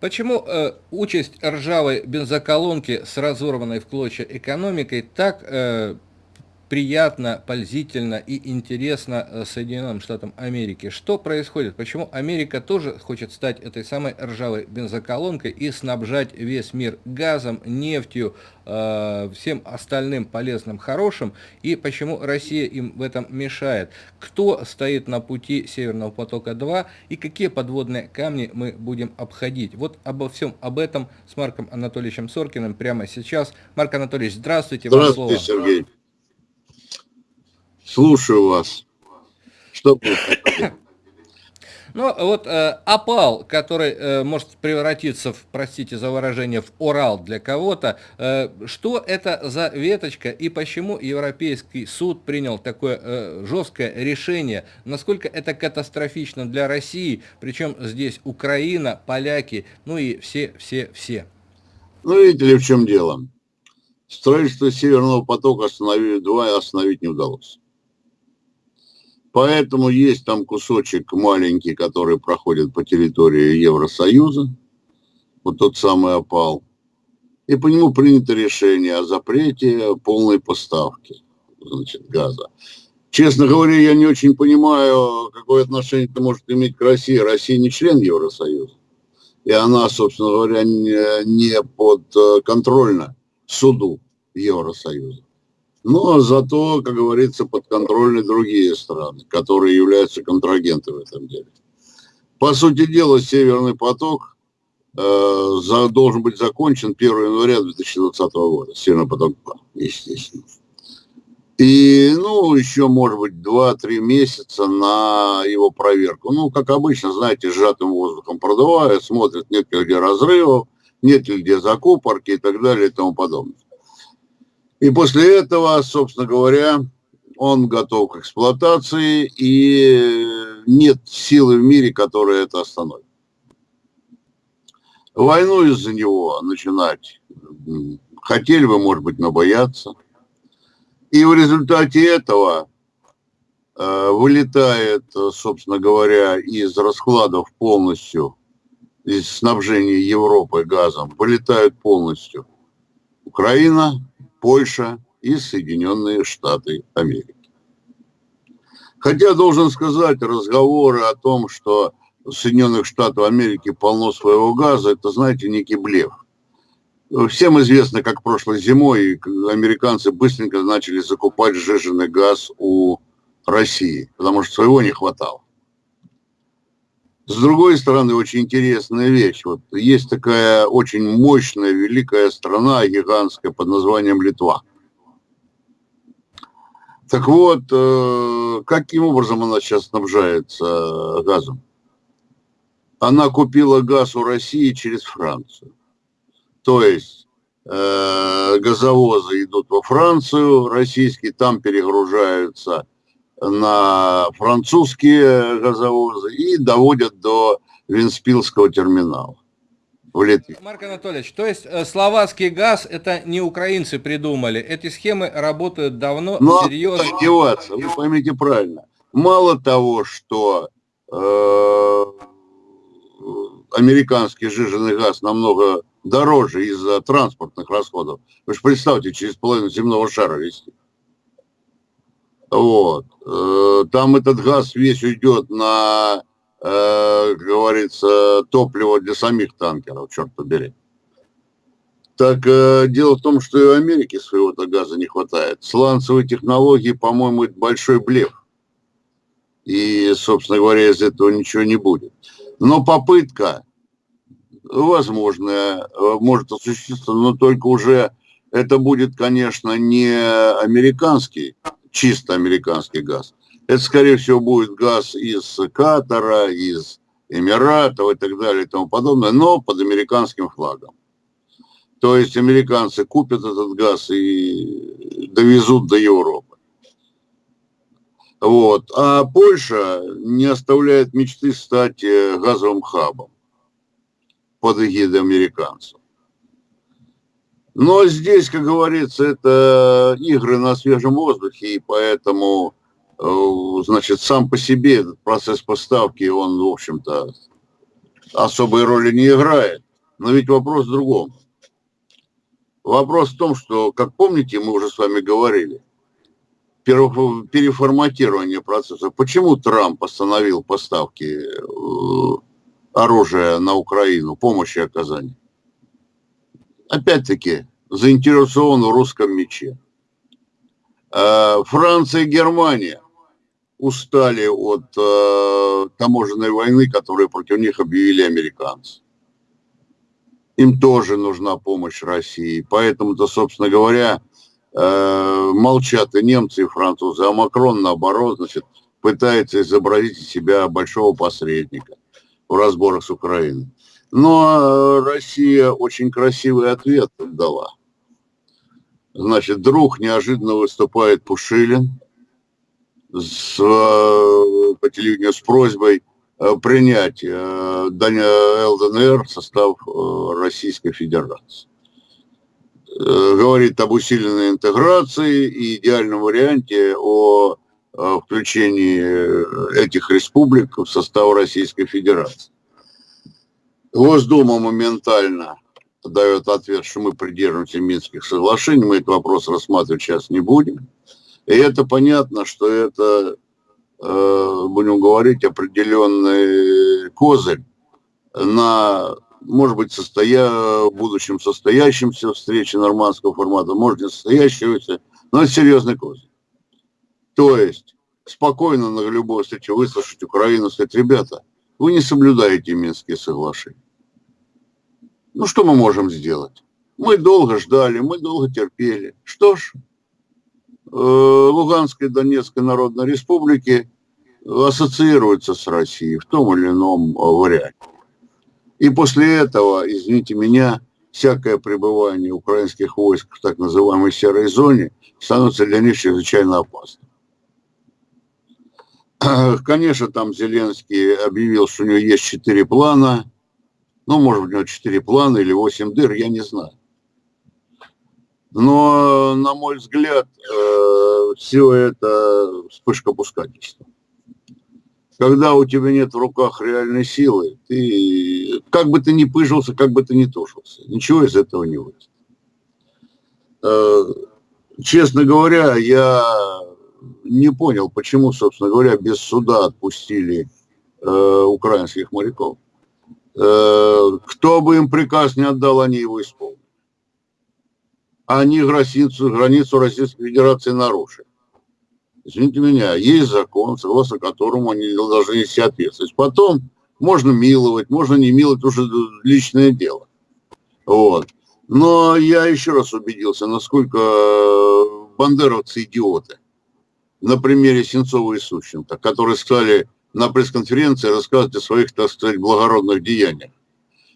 Почему э, участь ржавой бензоколонки с разорванной в клочья экономикой так э, приятно, пользительно и интересно э, Соединенным Штатам Америки. Что происходит? Почему Америка тоже хочет стать этой самой ржавой бензоколонкой и снабжать весь мир газом, нефтью, э, всем остальным полезным, хорошим? И почему Россия им в этом мешает? Кто стоит на пути Северного потока-2 и какие подводные камни мы будем обходить? Вот обо всем об этом с Марком Анатольевичем Соркиным прямо сейчас. Марк Анатольевич, здравствуйте. Здравствуйте, Сергей. Слушаю вас. Что Ну, вот э, опал, который э, может превратиться в, простите за выражение, в Урал для кого-то, э, что это за веточка и почему Европейский суд принял такое э, жесткое решение, насколько это катастрофично для России, причем здесь Украина, поляки, ну и все-все-все. Ну, видите ли, в чем дело. Строительство Северного потока остановить, два остановить не удалось. Поэтому есть там кусочек маленький, который проходит по территории Евросоюза, вот тот самый опал. И по нему принято решение о запрете полной поставки значит, газа. Честно говоря, я не очень понимаю, какое отношение это может иметь к России. Россия не член Евросоюза. И она, собственно говоря, не, не подконтрольна суду Евросоюза. Но зато, как говорится, подконтрольны другие страны, которые являются контрагентами в этом деле. По сути дела, Северный поток э, должен быть закончен 1 января 2020 года. Северный поток 2, естественно. И, ну, еще, может быть, 2-3 месяца на его проверку. Ну, как обычно, знаете, сжатым воздухом продувают, смотрят, нет ли где разрывов, нет ли где закупорки и так далее и тому подобное. И после этого, собственно говоря, он готов к эксплуатации, и нет силы в мире, которая это остановит. Войну из-за него начинать хотели бы, может быть, но боятся. И в результате этого э, вылетает, собственно говоря, из раскладов полностью, из снабжения Европы газом, вылетают полностью Украина, Польша и Соединенные Штаты Америки. Хотя, должен сказать, разговоры о том, что Соединенных Штатах Америки полно своего газа, это, знаете, некий блеф. Всем известно, как прошлой зимой американцы быстренько начали закупать сжиженный газ у России, потому что своего не хватало. С другой стороны, очень интересная вещь. Вот есть такая очень мощная, великая страна, гигантская, под названием Литва. Так вот, э, каким образом она сейчас снабжается э, газом? Она купила газ у России через Францию. То есть э, газовозы идут во Францию, российские там перегружаются на французские газовозы и доводят до Винспилского терминала в Литве. Марк Анатольевич, то есть э, словацкий газ это не украинцы придумали, эти схемы работают давно, Но серьезно. одеваться, вы поймите правильно. Мало того, что э, американский жиженый газ намного дороже из-за транспортных расходов. Вы же представьте, через половину земного шара вести. Вот. Э, там этот газ весь уйдет на, э, как говорится, топливо для самих танкеров, черт побери. Так э, дело в том, что и в Америке своего-то газа не хватает. Сланцевые технологии, по-моему, это большой блеф. И, собственно говоря, из этого ничего не будет. Но попытка, возможно, может осуществиться, но только уже это будет, конечно, не американский чисто американский газ. Это, скорее всего, будет газ из Катара, из Эмиратов и так далее и тому подобное, но под американским флагом. То есть американцы купят этот газ и довезут до Европы. Вот. А Польша не оставляет мечты стать э, газовым хабом под эгидой американцев. Но здесь, как говорится, это игры на свежем воздухе, и поэтому, э, значит, сам по себе процесс поставки, он, в общем-то, особой роли не играет. Но ведь вопрос в другом. Вопрос в том, что, как помните, мы уже с вами говорили, переформатирование процесса. Почему Трамп остановил поставки э, оружия на Украину, помощи оказания? Опять-таки, заинтересован в русском мече. Э, Франция и Германия устали от э, таможенной войны, которую против них объявили американцы. Им тоже нужна помощь России. Поэтому-то, собственно говоря, э, молчат и немцы, и французы. А Макрон, наоборот, значит, пытается изобразить из себя большого посредника в разборах с Украиной. Но Россия очень красивый ответ дала. Значит, друг неожиданно выступает Пушилин с, э, по телевидению с просьбой э, принять э, ЛДНР в состав Российской Федерации. Говорит об усиленной интеграции и идеальном варианте о включении этих республик в состав Российской Федерации. Госдума моментально дает ответ, что мы придерживаемся Минских соглашений, мы этот вопрос рассматривать сейчас не будем. И это понятно, что это, э, будем говорить, определенный козырь на, может быть, состоя... в будущем состоящемся встрече нормандского формата, может, не состоящегося, но это серьезный козырь. То есть спокойно на любой встрече выслушать Украину, сказать, ребята, вы не соблюдаете Минские соглашения. Ну, что мы можем сделать? Мы долго ждали, мы долго терпели. Что ж, э, Луганская и Донецкая Народной Республики ассоциируются с Россией в том или ином э, варианте. И после этого, извините меня, всякое пребывание украинских войск в так называемой серой зоне становится для них чрезвычайно опасным. Конечно, там Зеленский объявил, что у него есть четыре плана – ну, может быть, у него 4 плана или 8 дыр, я не знаю. Но, на мой взгляд, э, все это вспышка пускательства. Когда у тебя нет в руках реальной силы, ты, как бы ты ни пыжился, как бы ты ни тушился, ничего из этого не выйдет. Э, честно говоря, я не понял, почему, собственно говоря, без суда отпустили э, украинских моряков. Э, кто бы им приказ не отдал, они его исполнят. Они границу, границу Российской Федерации нарушили. Извините меня, есть закон, согласно которому они должны нести ответственность. Потом можно миловать, можно не миловать, уже личное дело. Вот. Но я еще раз убедился, насколько бандеровцы идиоты. На примере Сенцова и Сущенко, которые сказали, на пресс-конференции рассказывать о своих, так сказать, благородных деяниях.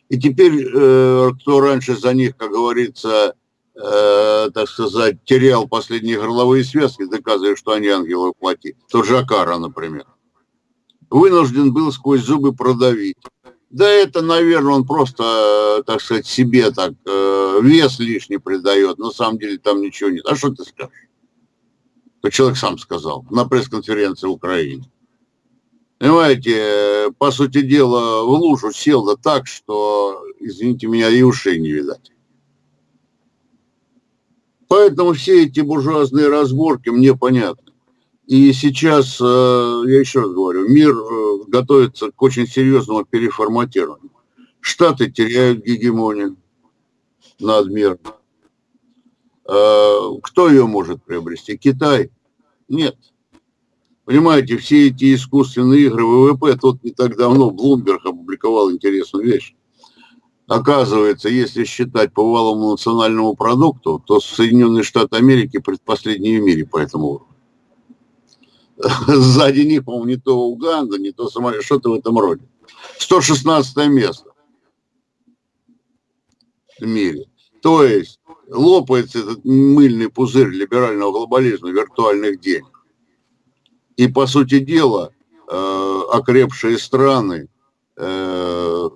И теперь, э, кто раньше за них, как говорится, э, так сказать, терял последние горловые связки, доказывая, что они ангелы плоти, тот же Акара, например, вынужден был сквозь зубы продавить. Да это, наверное, он просто, э, так сказать, себе так э, вес лишний придает. На самом деле там ничего нет. А что ты скажешь? То человек сам сказал на пресс-конференции в Украине. Понимаете, по сути дела, в лужу сел да так, что, извините меня, и ушей не видать. Поэтому все эти буржуазные разборки мне понятны. И сейчас, э, я еще раз говорю, мир э, готовится к очень серьезному переформатированию. Штаты теряют гегемонию над миром. Э, кто ее может приобрести? Китай? Нет. Понимаете, все эти искусственные игры ВВП, тут не так давно Блумберг опубликовал интересную вещь. Оказывается, если считать по валовому национальному продукту, то Соединенные Штаты Америки предпоследние в мире по этому уровню. Сзади них, по-моему, не то Уганда, не то Сомалия, что-то в этом роде. 116 место в мире. То есть лопается этот мыльный пузырь либерального глобализма, виртуальных денег. И, по сути дела, э, окрепшие страны э,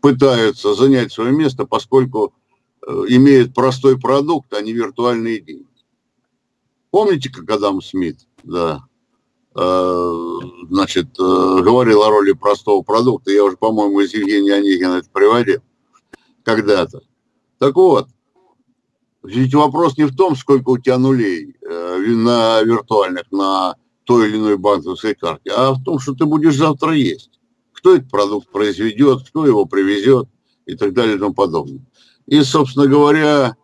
пытаются занять свое место, поскольку э, имеют простой продукт, а не виртуальные деньги. Помните, как Адам Смит, да, значит, говорил о роли простого продукта, я уже, по-моему, из Евгения Онегина это приводил. когда-то. Так вот, ведь вопрос не в том, сколько у тебя нулей э, на виртуальных, на той или иной банковской карте, а в том, что ты будешь завтра есть. Кто этот продукт произведет, кто его привезет и так далее и тому подобное. И, собственно говоря,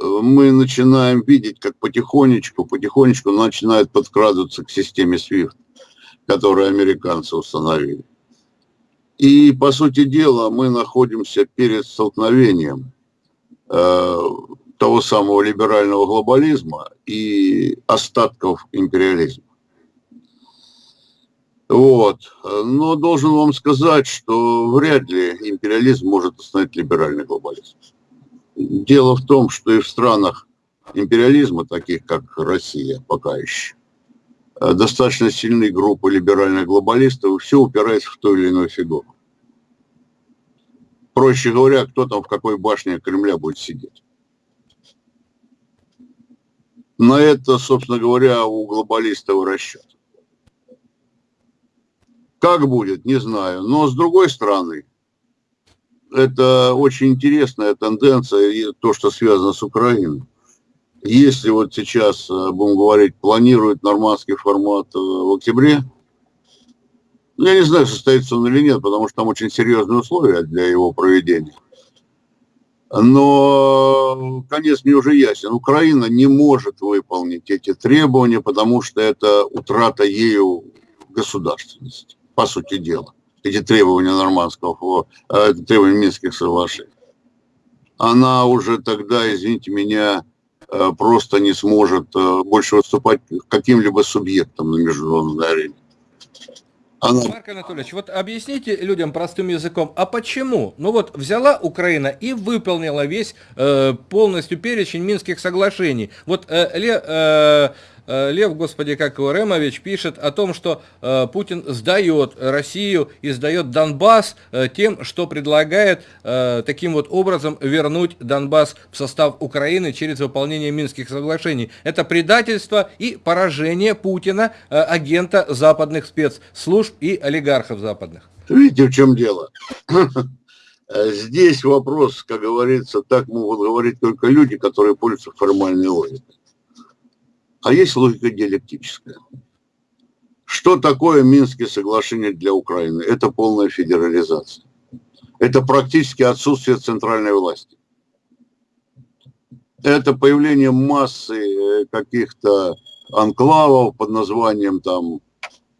э, мы начинаем видеть, как потихонечку, потихонечку начинают подкрадываться к системе SWIFT, которую американцы установили. И, по сути дела, мы находимся перед столкновением э, того самого либерального глобализма и остатков империализма. Вот. Но должен вам сказать, что вряд ли империализм может остановить либеральный глобализм. Дело в том, что и в странах империализма, таких как Россия пока еще, достаточно сильные группы либеральных глобалистов, все упирается в ту или иную фигуру. Проще говоря, кто там в какой башне Кремля будет сидеть. На это, собственно говоря, у глобалистов расчет. Как будет, не знаю. Но с другой стороны, это очень интересная тенденция, то, что связано с Украиной. Если вот сейчас, э, будем говорить, планируют нормандский формат э, в октябре, ну, я не знаю, состоится он или нет, потому что там очень серьезные условия для его проведения. Но конец мне уже ясен. Украина не может выполнить эти требования, потому что это утрата ею государственности, по сути дела. Эти требования нормандского, э, требования Минских соглашений. Она уже тогда, извините меня, э, просто не сможет э, больше выступать каким-либо субъектом на международной арене. Она... Марк Анатольевич, вот объясните людям простым языком, а почему? Ну вот взяла Украина и выполнила весь э, полностью перечень Минских соглашений. Вот э, Ле, э, Лев, господи, как его, Ремович пишет о том, что э, Путин сдает Россию и сдает Донбасс э, тем, что предлагает таким вот образом вернуть Донбасс в состав Украины через выполнение Минских соглашений. Это предательство и поражение Путина, агента западных спецслужб и олигархов западных. Видите, в чем дело? Здесь вопрос, как говорится, так могут говорить только люди, которые пользуются формальной логикой. А есть логика диалектическая. Что такое Минские соглашения для Украины? Это полная федерализация. Это практически отсутствие центральной власти. Это появление массы э, каких-то анклавов под названием там,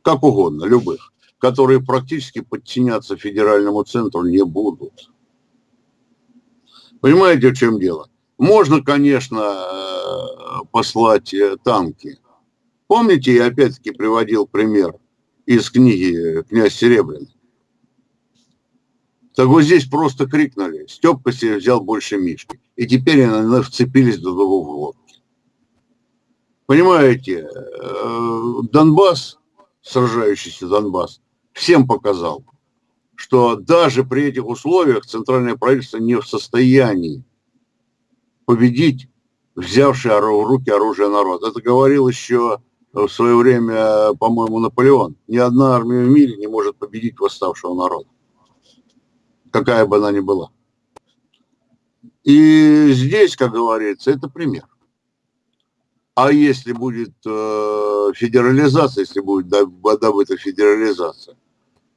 как угодно, любых, которые практически подчиняться федеральному центру не будут. Понимаете, в чем дело? Можно, конечно, э, послать э, танки. Помните, я опять-таки приводил пример из книги «Князь Серебряный». Так вот здесь просто крикнули, Степка себе взял больше Мишки. И теперь они вцепились до того в лодки. Понимаете, э, Донбасс, сражающийся Донбасс, всем показал, что даже при этих условиях центральное правительство не в состоянии победить взявший в руки оружие народ. Это говорил еще в свое время, по-моему, Наполеон. Ни одна армия в мире не может победить восставшего народа, какая бы она ни была. И здесь, как говорится, это пример. А если будет э, федерализация, если будет добыта федерализация,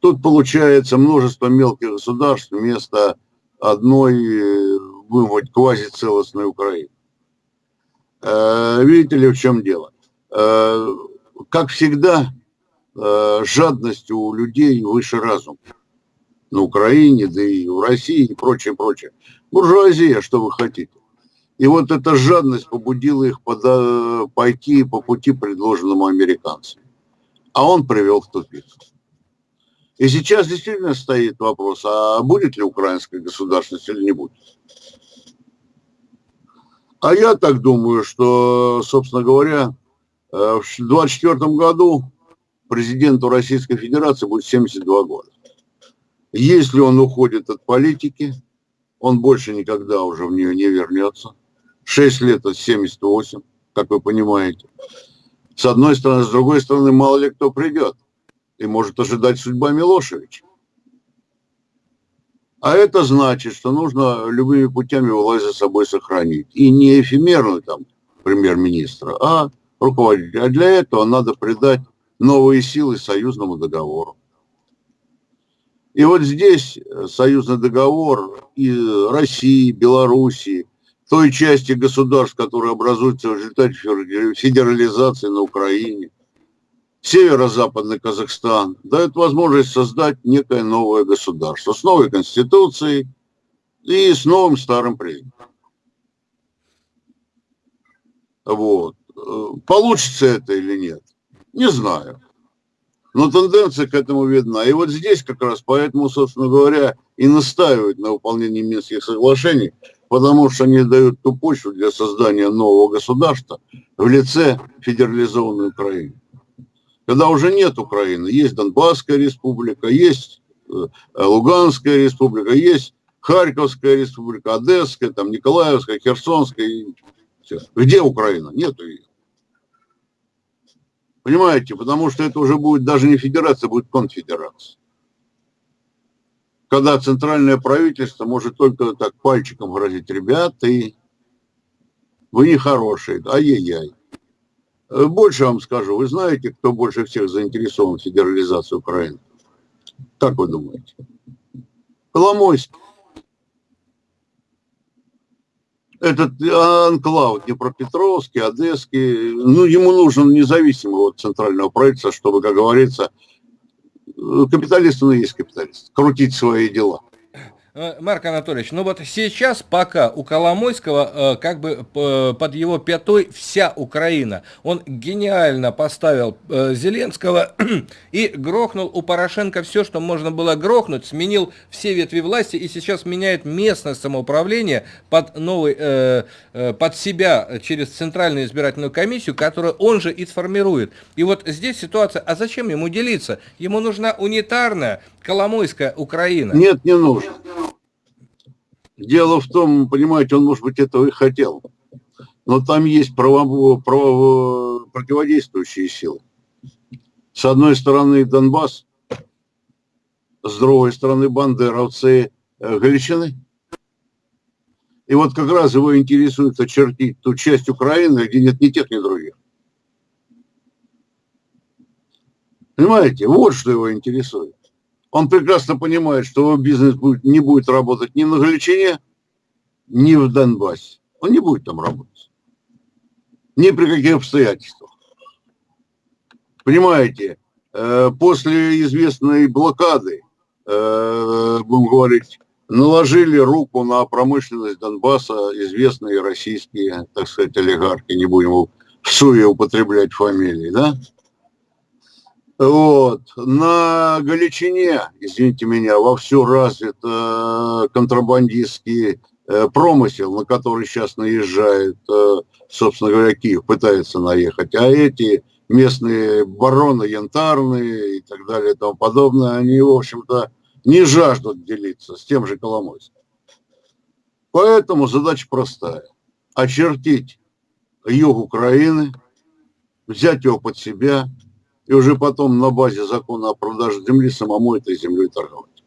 тут получается множество мелких государств вместо одной вымыть квазицелостную Украину. Э, видите ли, в чем дело? Э, как всегда, э, жадность у людей выше разума. На Украине, да и в России и прочее, прочее. Буржуазия, что вы хотите. И вот эта жадность побудила их пойти по пути, предложенному американцам. А он привел в тупик. И сейчас действительно стоит вопрос, а будет ли украинская государственность или не будет. А я так думаю, что, собственно говоря, э, в 2024 году президенту Российской Федерации будет 72 года. Если он уходит от политики, он больше никогда уже в нее не вернется. 6 лет от 78, как вы понимаете. С одной стороны, с другой стороны, мало ли кто придет и может ожидать судьба Милошевича. А это значит, что нужно любыми путями власть за собой сохранить. И не эфемерную там премьер-министра, а руководителя. А для этого надо придать новые силы союзному договору. И вот здесь союзный договор и России, Белоруссии, той части государств, которые образуются в результате федерализации на Украине – северо-западный Казахстан дает возможность создать некое новое государство с новой конституцией и с новым старым президентом. Вот. Получится это или нет? Не знаю. Но тенденция к этому видна. И вот здесь как раз поэтому, собственно говоря, и настаивают на выполнении Минских соглашений, потому что они дают ту почву для создания нового государства в лице федерализованной Украины когда уже нет Украины, есть Донбасская республика, есть э, Луганская республика, есть Харьковская республика, Одесская, там Николаевская, Херсонская. Где Украина? Нету ее. Понимаете, потому что это уже будет даже не федерация, будет конфедерация. Когда центральное правительство может только так пальчиком грозить, ребята, вы нехорошие, ай-яй-яй. Э, больше вам скажу, вы знаете, кто больше всех заинтересован в федерализации Украины? Как вы думаете? Коломойский. Этот анклав Днепропетровский, Одесский, ну, ему нужен независимый от центрального правительства, чтобы, как говорится, э, капиталист, он и есть капиталист, крутить свои дела. Э, Марк Анатольевич, ну вот сейчас пока у Коломойского э, как бы под его пятой вся Украина. Он гениально поставил э, Зеленского и грохнул у Порошенко все, что можно было грохнуть, сменил все ветви власти и сейчас меняет местное самоуправление под новый, под себя через Центральную избирательную комиссию, которую он же и сформирует. И вот здесь ситуация, а зачем ему делиться? Ему нужна унитарная Коломойская Украина. Нет, не нужно. Дело в том, понимаете, он, может быть, этого и хотел. Но там есть право, право, противодействующие силы. С одной стороны Донбасс, с другой стороны бандеровцы э, Галичины. И вот как раз его интересует очертить ту часть Украины, где нет ни тех, ни других. Понимаете, вот что его интересует. Он прекрасно понимает, что его бизнес будет, не будет работать ни на Галичине, ни в Донбассе. Он не будет там работать. Ни при каких обстоятельствах. Понимаете, э, после известной блокады, э, будем говорить, наложили руку на промышленность Донбасса известные российские, так сказать, олигархи, не будем в суе употреблять фамилии, да? Вот. На Галичине, извините меня, вовсю развит э, контрабандистский э, промысел, на который сейчас наезжает, э, собственно говоря, Киев, пытается наехать. А эти местные бароны янтарные и так далее и тому подобное, они, в общем-то, не жаждут делиться с тем же Коломойским. Поэтому задача простая. Очертить юг Украины, взять его под себя – и уже потом на базе закона о продаже земли самому этой землей торговать.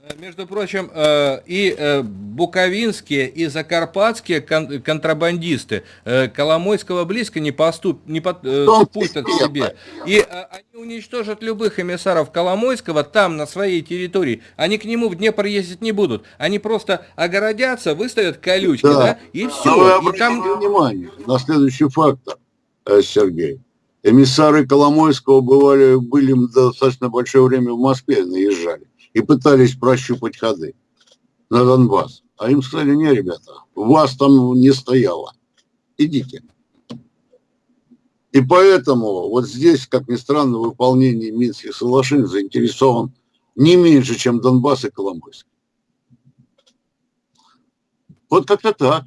Э, между прочим, э, и э, буковинские, и закарпатские контрабандисты Коломойского близко не, поступ, не подпустят к себе. И они уничтожат любых эмиссаров Коломойского там, на своей территории. Они к нему в Днепр ездить не будут. Они просто огородятся, выставят колючки, да, да и все. Но вы и там... внимание на следующий фактор, Сергей эмиссары Коломойского бывали, были достаточно большое время в Москве, наезжали и пытались прощупать ходы на Донбасс. А им сказали, не, ребята, вас там не стояло, идите. И поэтому вот здесь, как ни странно, в выполнении Минских соглашений заинтересован не меньше, чем Донбасс и Коломойский. Вот как-то так.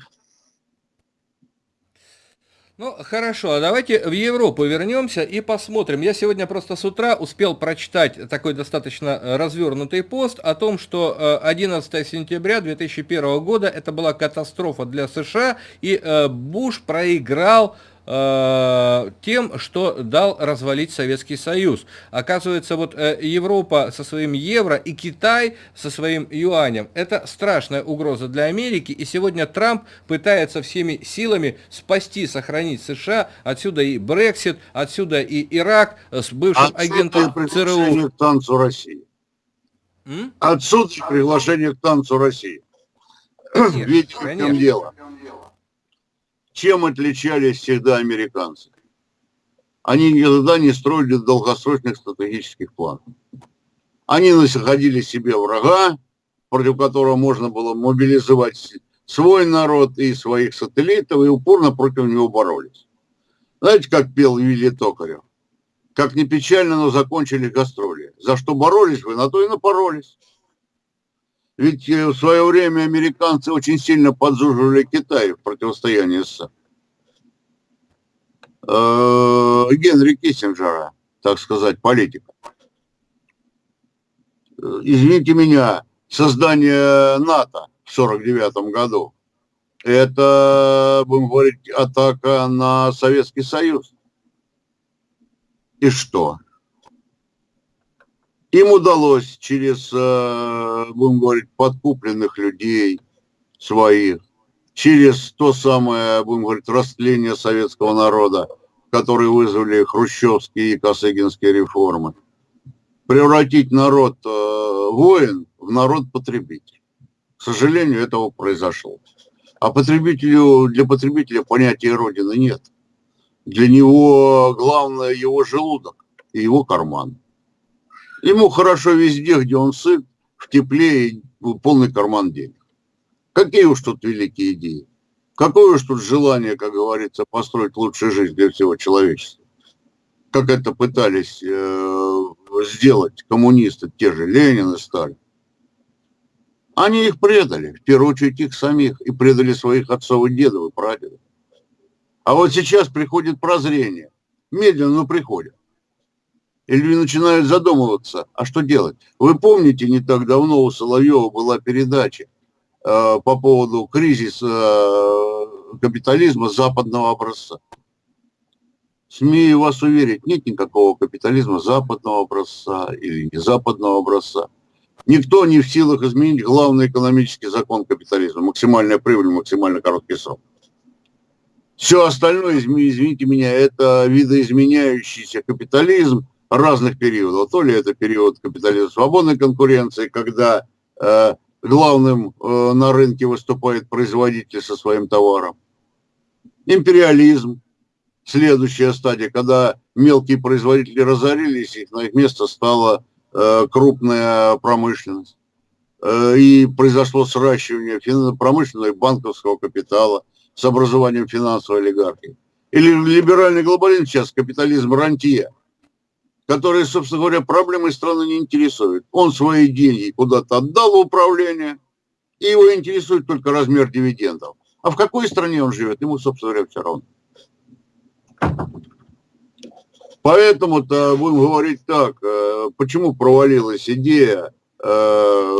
Ну, хорошо, а давайте в Европу вернемся и посмотрим. Я сегодня просто с утра успел прочитать такой достаточно э, развернутый пост о том, что 11 э, сентября 2001 года это была катастрофа для США, и э, Буш проиграл э, тем, что дал развалить Советский Союз. Оказывается, вот э, Европа со своим евро и Китай со своим юанем – это страшная угроза для Америки, и сегодня Трамп пытается всеми силами спасти, сохранить США, отсюда и Брексит, отсюда и Ирак с бывшим отсюда агентом ЦРУ. к танцу России. М? Отсюда приглашение к танцу России. Конечно, Видите, в чем дело? Чем отличались всегда американцы? Они никогда не строили долгосрочных стратегических планов. Они находили себе врага, против которого можно было мобилизовать свой народ и своих сателлитов, и упорно против него боролись. Знаете, как пел Вилли Токарев? Как не печально, но закончили гастроли. За что боролись вы, на то и напоролись. Ведь э, в свое время американцы очень сильно подзуживали Китай в противостоянии с э, Генри Киссинджера, так сказать, политика. Извините меня, создание НАТО в 1949 году, это, будем говорить, атака на Советский Союз. И что? Им удалось через, э, будем говорить, подкупленных людей своих, через то самое, будем говорить, растление советского народа, которые вызвали хрущевские и косыгинские реформы, превратить народ э, воин в народ-потребитель. К сожалению, этого произошло. А потребителю, для потребителя понятия Родины нет. Для него главное его желудок и его карман. Ему хорошо везде, где он сыт, в тепле и полный карман денег. Какие уж тут великие идеи. Какое уж тут желание, как говорится, построить лучшую жизнь для всего человечества. Как это пытались э, сделать коммунисты, те же Ленин и Сталин. Они их предали, в первую очередь их самих, и предали своих отцов и дедов и прадедов. А вот сейчас приходит прозрение. Медленно, но приходит. И люди начинают задумываться, а что делать? Вы помните, не так давно у Соловьева была передача э, по поводу кризиса э, капитализма западного образца. Смею вас уверить, нет никакого капитализма западного образца или не западного образца. Никто не в силах изменить главный экономический закон капитализма. Максимальная прибыль, максимально короткий срок. Все остальное, извините меня, это видоизменяющийся капитализм разных периодов. То ли это период капитализма свободной конкуренции, когда э, главным э, на рынке выступает производитель со своим товаром. Империализм, следующая стадия, когда мелкие производители разорились, и на их место стала э, крупная промышленность. Э, и произошло сращивание промышленного и банковского капитала – с образованием финансовой олигархии. Или либеральный глобализм сейчас, капитализм рантье, который, собственно говоря, проблемы страны не интересует. Он свои деньги куда-то отдал в управление, и его интересует только размер дивидендов. А в какой стране он живет, ему, собственно говоря, все равно. Поэтому-то будем говорить так, э, почему провалилась идея э,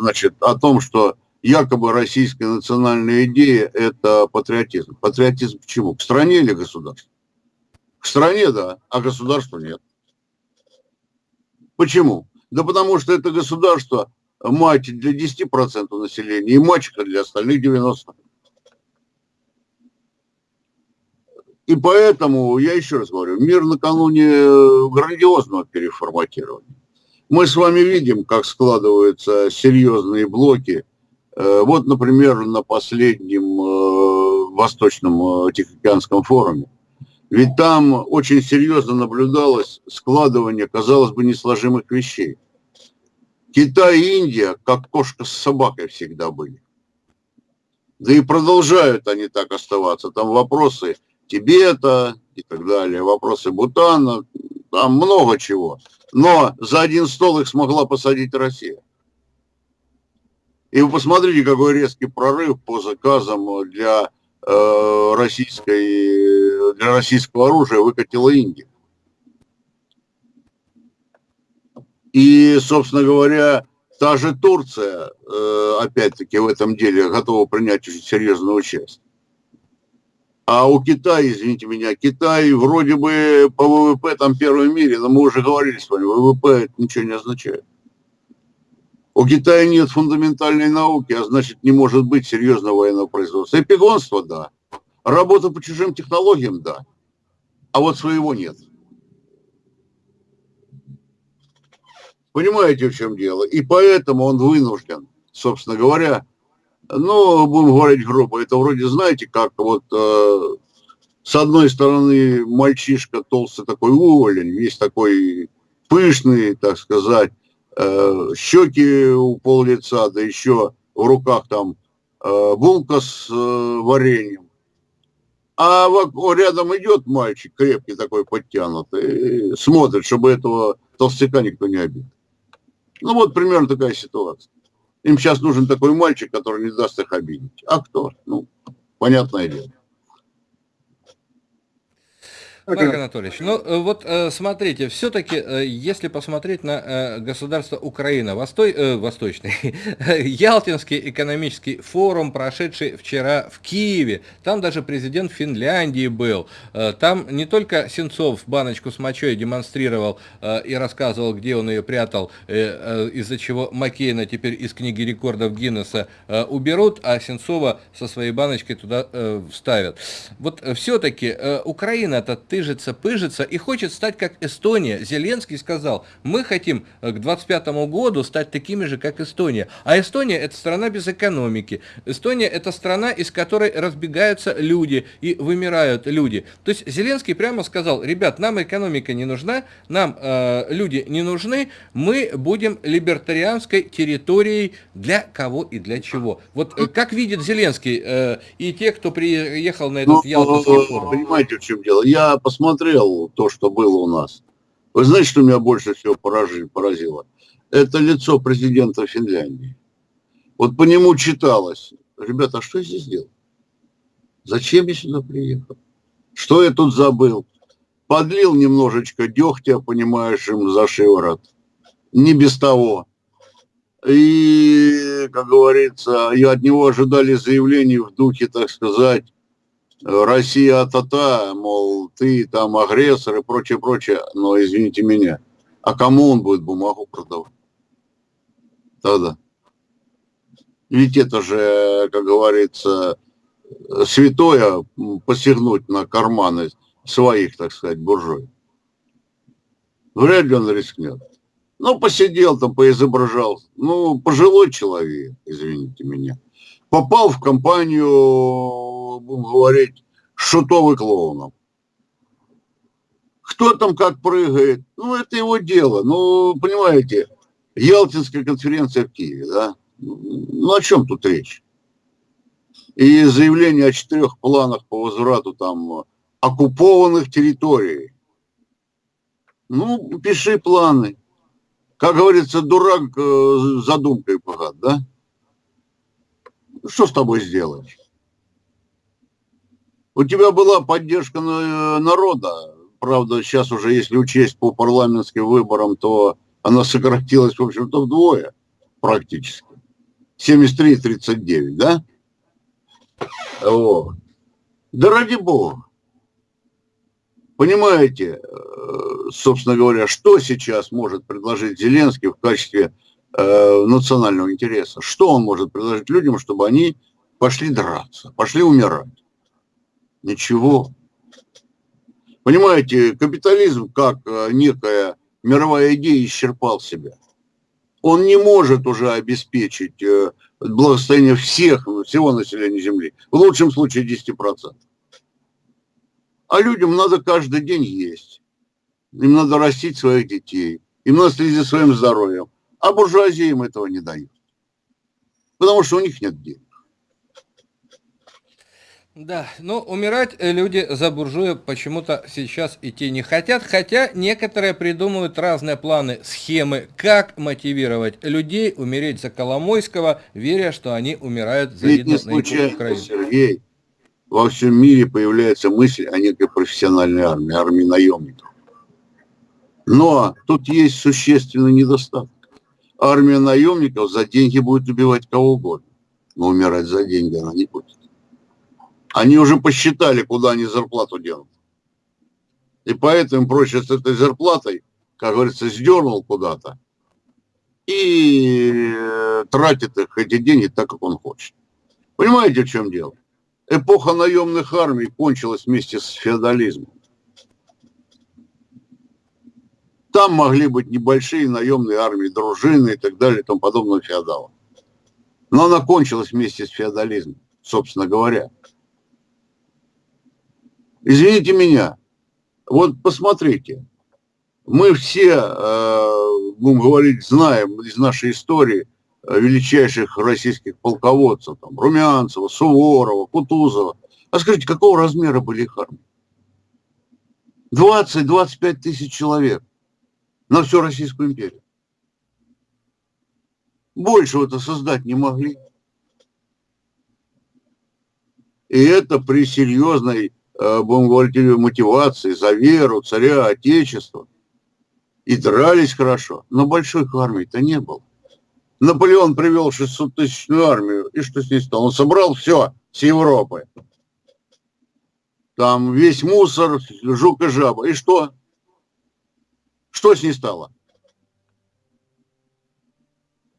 значит, о том, что якобы российская национальная идея – это патриотизм. Патриотизм к чему? К стране или государству? К стране, да, а государству нет. Почему? Да потому что это государство мать для 10% населения и мачеха для остальных 90%. И поэтому, я еще раз говорю, мир накануне грандиозного переформатирования. Мы с вами видим, как складываются серьезные блоки – Э, вот, например, на последнем э, Восточном э, Тихоокеанском форуме. Ведь там очень серьезно наблюдалось складывание, казалось бы, несложимых вещей. Китай и Индия, как кошка с собакой всегда были. Да и продолжают они так оставаться. Там вопросы Тибета и так далее, вопросы Бутана, там много чего. Но за один стол их смогла посадить Россия. И вы посмотрите, какой резкий прорыв по заказам для, э, российской, для российского оружия выкатила Индия. И, собственно говоря, та же Турция, э, опять-таки, в этом деле готова принять очень серьезное участие. А у Китая, извините меня, Китай вроде бы по ВВП там первый в мире, но мы уже говорили с вами, ВВП это ничего не означает. У Китая нет фундаментальной науки, а значит не может быть серьезного военного производства. Эпигонство, да. Работа по чужим технологиям, да. А вот своего нет. Понимаете, в чем дело? И поэтому он вынужден, собственно говоря, ну, будем говорить грубо, это вроде, знаете, как вот э, с одной стороны мальчишка толстый такой уволень, весь такой пышный, так сказать, э, щеки у пол лица, да еще в руках там э, булка с э, вареньем. А рядом идет мальчик, крепкий такой, подтянутый, смотрит, чтобы этого толстяка никто не обидел. Ну вот примерно такая ситуация. Им сейчас нужен такой мальчик, который не даст их обидеть. А кто? Ну, понятное дело. Марк Анатольевич, ну э, вот э, смотрите, все-таки, э, если посмотреть на государство Украина, Востой, Восточный, Ялтинский экономический форум, прошедший вчера в Киеве, там даже президент Финляндии был, там не только Сенцов баночку с мочой демонстрировал и рассказывал, где он ее прятал, из-за чего Маккейна теперь из книги рекордов Гиннесса уберут, а Сенцова со своей баночкой туда вставят. Вот все-таки Украина-то тыжится, пыжится и хочет стать как Эстония. Зеленский сказал, мы хотим э, к 25 году стать такими же, как Эстония. А Эстония это страна без экономики. Эстония это страна, из которой разбегаются люди и вымирают люди. То есть Зеленский прямо сказал, ребят, нам экономика не нужна, нам э, люди не нужны, мы будем либертарианской территорией для кого и для чего. Вот э, как видит Зеленский э, и те, кто приехал на этот ну, Ялтинский форум? Понимаете, в чем дело? Я посмотрел то, что было у нас. Вы знаете, что меня больше всего поразило? Это лицо президента Финляндии. Вот по нему читалось. Ребята, а что я здесь делал? Зачем я сюда приехал? Что я тут забыл? Подлил немножечко дегтя, понимаешь, им за шиворот. Не без того. И, как говорится, и от него ожидали заявлений в духе, так сказать, Россия тата, мол, ты там агрессор и прочее, прочее, но извините меня, а кому он будет бумагу продавать? Тогда. Ведь это же, как говорится, святое посягнуть на карманы своих, так сказать, буржуй. Вряд ли он рискнет. Ну, посидел там, поизображал. Ну, пожилой человек, извините меня. Попал в компанию будем говорить, шутовый клоуном. Кто там как прыгает, ну, это его дело. Ну, понимаете, Ялтинская конференция в Киеве, да? Ну, о чем тут речь? И заявление о четырех планах по возврату там оккупованных территорий. Ну, пиши планы. Как говорится, дурак э, задумкой богат, да? Что с тобой сделать? У тебя была поддержка народа, правда, сейчас уже, если учесть по парламентским выборам, то она сократилась, в общем-то, вдвое практически. 73-39, да? Вот. Да ради бога. Понимаете, э, собственно говоря, что сейчас может предложить Зеленский в качестве э, национального интереса? Что он может предложить людям, чтобы они пошли драться, пошли умирать? Ничего. Понимаете, капитализм как э, некая мировая идея исчерпал себя. Он не может уже обеспечить э, благосостояние всех, всего населения Земли. В лучшем случае 10%. А людям надо каждый день есть. Им надо растить своих детей. Им надо следить за своим здоровьем. А буржуазия им этого не дают. Потому что у них нет денег. Да, но умирать э, люди за буржуя почему-то сейчас идти не хотят, хотя некоторые придумывают разные планы, схемы, как мотивировать людей умереть за Коломойского, веря, что они умирают за Ведь не случайно, Сергей, во всем мире появляется мысль о некой профессиональной армии, армии наемников. Но тут есть существенный недостаток. Армия наемников за деньги будет убивать кого угодно, но умирать за деньги она не будет. Они уже посчитали, куда они зарплату денут. И поэтому проще с этой зарплатой, как говорится, сдернул куда-то и э, тратит их эти деньги так, как он хочет. Понимаете, в чем дело? Эпоха наемных армий кончилась вместе с феодализмом. Там могли быть небольшие наемные армии, дружины и так далее и тому подобное феодала. Но она кончилась вместе с феодализмом, собственно говоря. Извините меня, вот посмотрите, мы все, э, будем говорить, знаем из нашей истории э, величайших российских полководцев, там, Румянцева, Суворова, Кутузова. А скажите, какого размера были их армии? 20-25 тысяч человек на всю Российскую империю. Большего-то создать не могли. И это при серьезной, будем говорить, мотивации за веру царя Отечества. И дрались хорошо, но большой армии-то не было. Наполеон привел 600-тысячную армию, и что с ней стало? Он собрал все с Европы. Там весь мусор, жук и жаба. И что? Что с ней стало?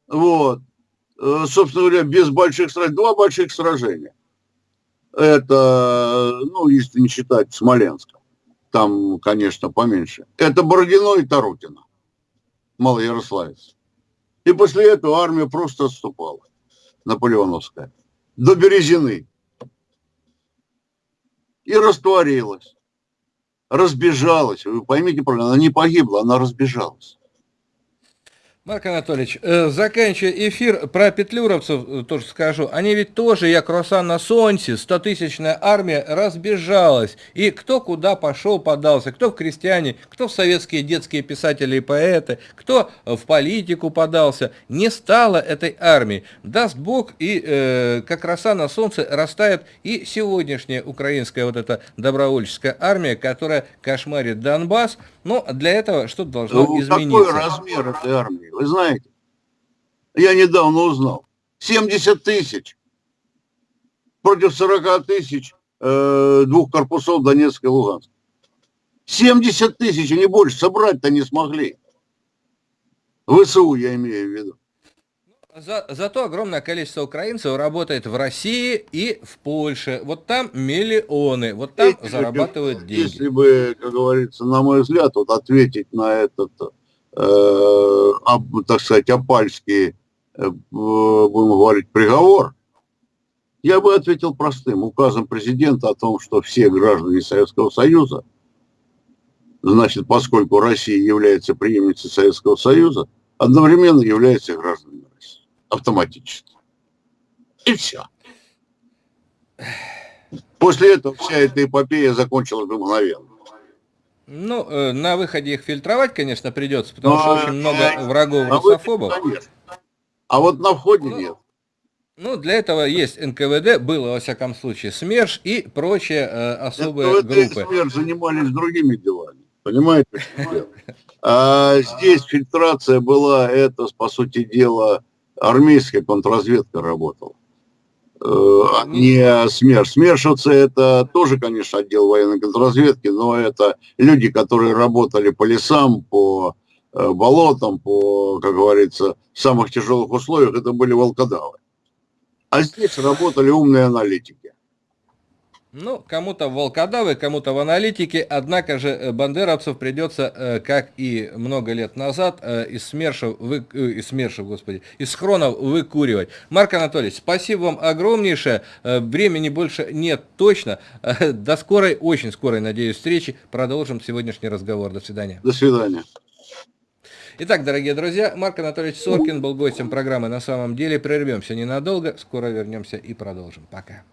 Вот. Э, собственно говоря, без больших сражений. Два больших сражения. Это, ну, если не считать Смоленска. Там, конечно, поменьше. Это Бородино и Тарутино. Малоярославец. И после этого армия просто отступала. Наполеоновская. До Березины. И растворилась разбежалась. Вы поймите правильно, она не погибла, она разбежалась. Марк Анатольевич, э, заканчивая эфир, про петлюровцев э, тоже скажу. Они ведь тоже, я круассан на солнце, 100-тысячная армия разбежалась. И кто куда пошел, подался, кто в крестьяне, кто в советские детские писатели и поэты, кто в политику подался. Не стало этой армии. Даст Бог, и э, как роса на солнце растает и сегодняшняя украинская вот эта добровольческая армия, которая кошмарит Донбасс. Но для этого что-то должно ну, измениться. Какой размер этой армии? Вы знаете? Я недавно узнал. 70 тысяч против 40 тысяч э, двух корпусов Донецка и Луганска. 70 тысяч, и не больше, собрать-то не смогли. ВСУ я имею в виду. За, зато огромное количество украинцев работает в России и в Польше. Вот там миллионы, вот там если зарабатывают бы, деньги. Если бы, как говорится, на мой взгляд, вот ответить на этот, э, об, так сказать, опальский, э, будем говорить, приговор, я бы ответил простым. Указом президента о том, что все граждане Советского Союза, значит, поскольку Россия является преемницей Советского Союза, одновременно является гражданами автоматически. И все. После этого вся эта эпопея закончилась бы мгновенно. Ну, э, на выходе их фильтровать, конечно, придется, потому Но, что очень много э, врагов русофобов. А вот на входе ну, нет. Ну, для этого есть НКВД, было, во всяком случае, СМЕРШ и прочие э, особые НКВД группы. и СМЕРШ занимались другими делами, понимаете? А здесь фильтрация была, это, по сути дела, армейская контрразведка работала. Э, не СМЕРШ. СМЕРШовцы это тоже, конечно, отдел военной контрразведки, но это люди, которые работали по лесам, по э, болотам, по, как говорится, самых тяжелых условиях, это были волкодавы. А здесь работали умные аналитики. Ну, кому-то волкодавы, кому-то в аналитике, однако же э, бандеровцев придется, э, как и много лет назад, э, из СМЕРШев, вы, из СМЕРШев, господи, из схронов выкуривать. Марк Анатольевич, спасибо вам огромнейшее, времени больше нет точно. До скорой, очень скорой, надеюсь, встречи. Продолжим сегодняшний разговор. До свидания. До свидания. Итак, дорогие друзья, Марк Анатольевич Соркин был гостем программы «На самом деле». Прервемся ненадолго, скоро вернемся и продолжим. Пока.